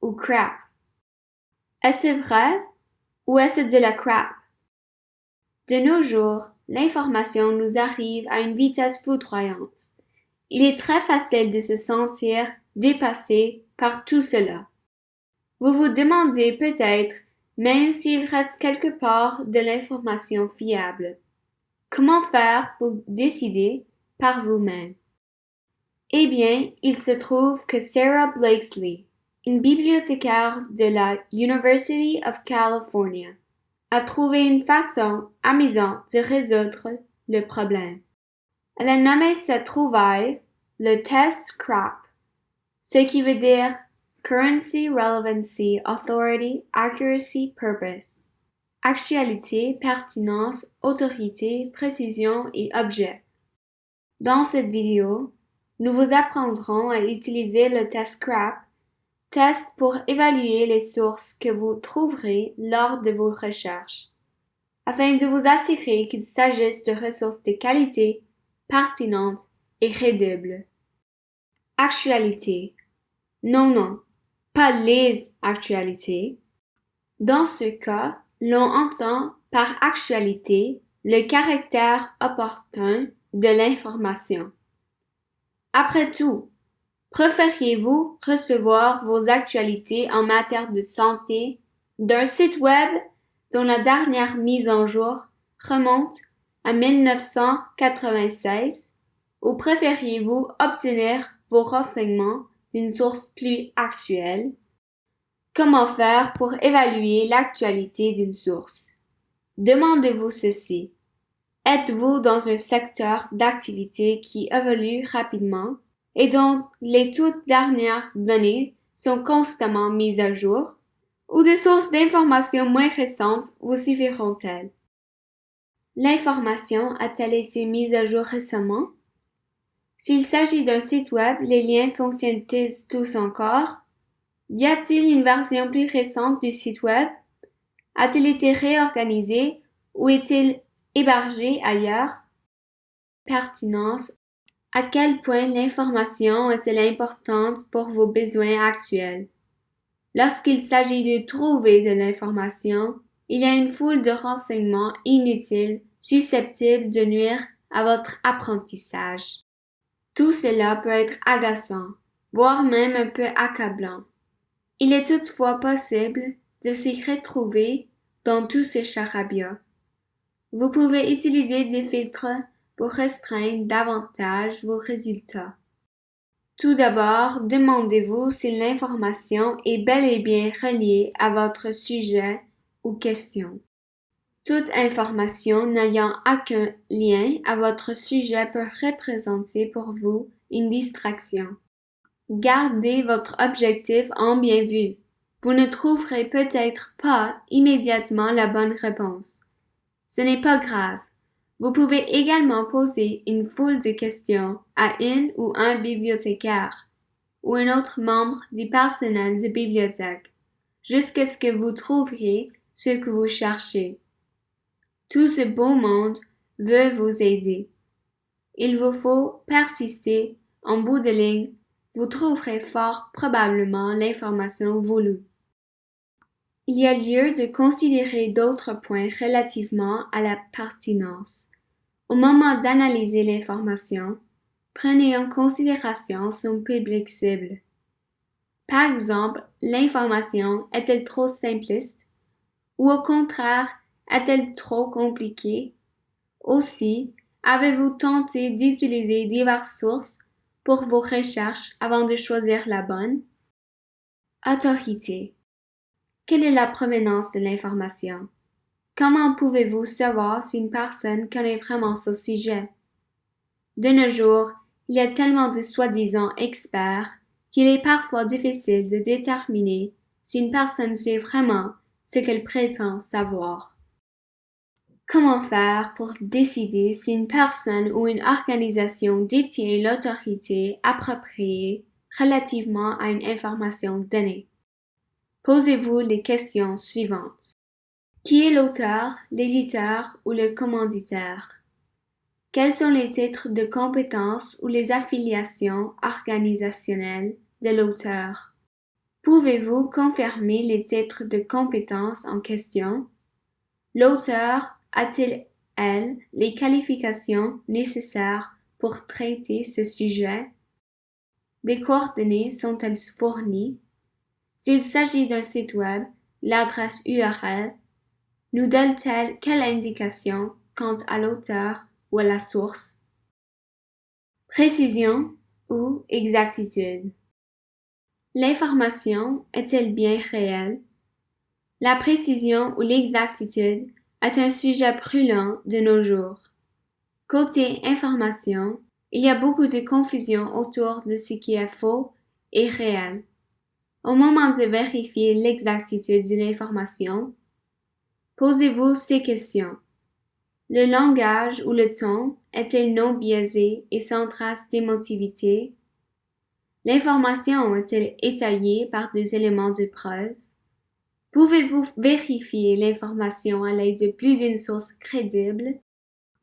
ou crap? Est-ce vrai ou est-ce de la crap? De nos jours, l'information nous arrive à une vitesse foudroyante. Il est très facile de se sentir dépassé par tout cela. Vous vous demandez peut-être même s'il reste quelque part de l'information fiable. Comment faire pour décider par vous-même? Eh bien, il se trouve que Sarah Blakesley, une bibliothécaire de la University of California, a trouvé une façon amusante de résoudre le problème. Elle a nommé cette trouvaille le test CRAP, ce qui veut dire Currency, Relevancy, Authority, Accuracy, Purpose. Actualité, pertinence, autorité, précision et objet. Dans cette vidéo, nous vous apprendrons à utiliser le test CRAP, test pour évaluer les sources que vous trouverez lors de vos recherches, afin de vous assurer qu'il s'agisse de ressources de qualité, pertinentes et crédibles. Actualité. Non, non, pas les actualités. Dans ce cas, l'on entend par actualité le caractère opportun de l'information. Après tout, préfériez-vous recevoir vos actualités en matière de santé? D'un site web dont la dernière mise en jour remonte à 1996 ou préfériez-vous obtenir vos renseignements d'une source plus actuelle? Comment faire pour évaluer l'actualité d'une source? Demandez-vous ceci. Êtes-vous dans un secteur d'activité qui évolue rapidement? Et dont les toutes dernières données sont constamment mises à jour? Ou des sources d'informations moins récentes vous suffiront-elles? L'information a-t-elle été mise à jour récemment? S'il s'agit d'un site web, les liens fonctionnent-ils tous encore? Y a-t-il une version plus récente du site web? A-t-il été réorganisé ou est-il hébergé ailleurs? Pertinence. À quel point l'information est-elle importante pour vos besoins actuels? Lorsqu'il s'agit de trouver de l'information, il y a une foule de renseignements inutiles susceptibles de nuire à votre apprentissage. Tout cela peut être agaçant, voire même un peu accablant. Il est toutefois possible de s'y retrouver dans tout ce charabia. Vous pouvez utiliser des filtres pour restreindre davantage vos résultats. Tout d'abord, demandez-vous si l'information est bel et bien reliée à votre sujet ou question. Toute information n'ayant aucun lien à votre sujet peut représenter pour vous une distraction. Gardez votre objectif en bien vue. Vous ne trouverez peut-être pas immédiatement la bonne réponse. Ce n'est pas grave. Vous pouvez également poser une foule de questions à une ou un bibliothécaire ou un autre membre du personnel de bibliothèque jusqu'à ce que vous trouviez ce que vous cherchez. Tout ce beau monde veut vous aider. Il vous faut persister. En bout de ligne, vous trouverez fort probablement l'information voulue. Il y a lieu de considérer d'autres points relativement à la pertinence. Au moment d'analyser l'information, prenez en considération son public cible. Par exemple, l'information est-elle trop simpliste ou au contraire est-elle trop compliquée? Aussi, avez-vous tenté d'utiliser diverses sources pour vos recherches avant de choisir la bonne? Autorité. Quelle est la provenance de l'information? Comment pouvez-vous savoir si une personne connaît vraiment ce sujet? De nos jours, il y a tellement de soi-disant experts qu'il est parfois difficile de déterminer si une personne sait vraiment ce qu'elle prétend savoir. Comment faire pour décider si une personne ou une organisation détient l'autorité appropriée relativement à une information donnée? Posez-vous les questions suivantes. Qui est l'auteur, l'éditeur ou le commanditaire? Quels sont les titres de compétences ou les affiliations organisationnelles de l'auteur? Pouvez-vous confirmer les titres de compétences en question? L'auteur a-t-il, elle, les qualifications nécessaires pour traiter ce sujet? Des coordonnées sont-elles fournies? S'il s'agit d'un site web, l'adresse URL nous donne-t-elle quelle indication quant à l'auteur ou à la source? Précision ou exactitude? L'information est-elle bien réelle? La précision ou l'exactitude est un sujet brûlant de nos jours. Côté information, il y a beaucoup de confusion autour de ce qui est faux et réel. Au moment de vérifier l'exactitude d'une information, posez-vous ces questions. Le langage ou le ton est-il non biaisé et sans trace d'émotivité? L'information est-elle étayée par des éléments de preuve? Pouvez-vous vérifier l'information à l'aide de plus d'une source crédible?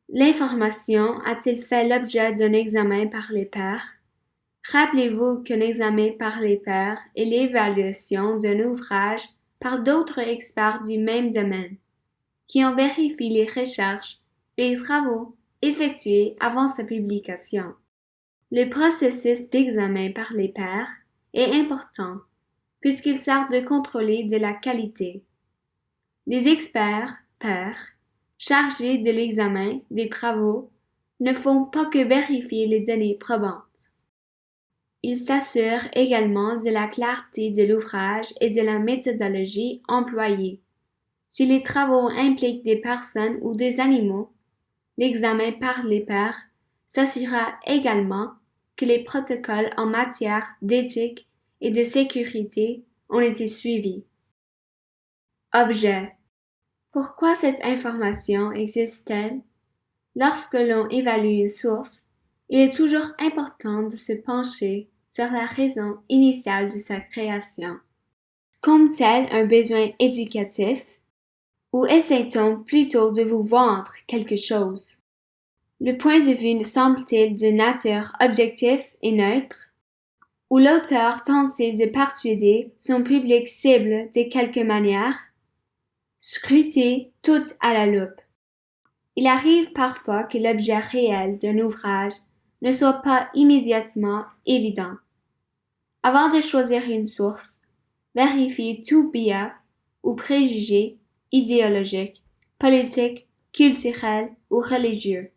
L'information a-t-il fait l'objet d'un examen par les pairs? Rappelez-vous qu'un examen par les pairs est l'évaluation d'un ouvrage par d'autres experts du même domaine, qui ont vérifié les recherches, les travaux effectués avant sa publication. Le processus d'examen par les pairs est important puisqu'il sert de contrôler de la qualité. Les experts, pairs, chargés de l'examen des travaux ne font pas que vérifier les données probantes. Ils s'assurent également de la clarté de l'ouvrage et de la méthodologie employée. Si les travaux impliquent des personnes ou des animaux, l'examen par les pairs s'assurera également que les protocoles en matière d'éthique et de sécurité ont été suivis. Objet. Pourquoi cette information existe-t-elle? Lorsque l'on évalue une source, il est toujours important de se pencher sur la raison initiale de sa création. Comme-t-elle un besoin éducatif? Ou essaie-t-on plutôt de vous vendre quelque chose? Le point de vue semble-t-il de nature objective et neutre, ou l'auteur tente-t-il de persuader son public cible de quelque manière? Scrutez tout à la loupe. Il arrive parfois que l'objet réel d'un ouvrage ne soit pas immédiatement évident. Avant de choisir une source, vérifiez tout biais ou préjugé idéologique, politique, culturel ou religieux.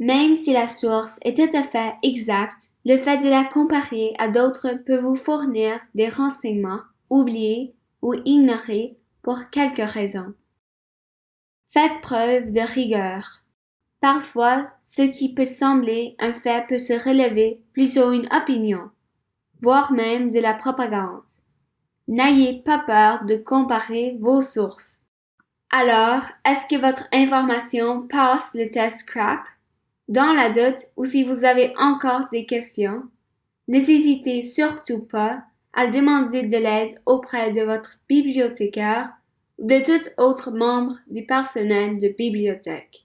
Même si la source est tout à fait exacte, le fait de la comparer à d'autres peut vous fournir des renseignements oubliés ou ignorés pour quelque raison. Faites preuve de rigueur. Parfois, ce qui peut sembler un fait peut se relever plutôt une opinion, voire même de la propagande. N'ayez pas peur de comparer vos sources. Alors, est-ce que votre information passe le test CRAP? Dans la doute ou si vous avez encore des questions, n'hésitez surtout pas à demander de l'aide auprès de votre bibliothécaire ou de tout autre membre du personnel de bibliothèque.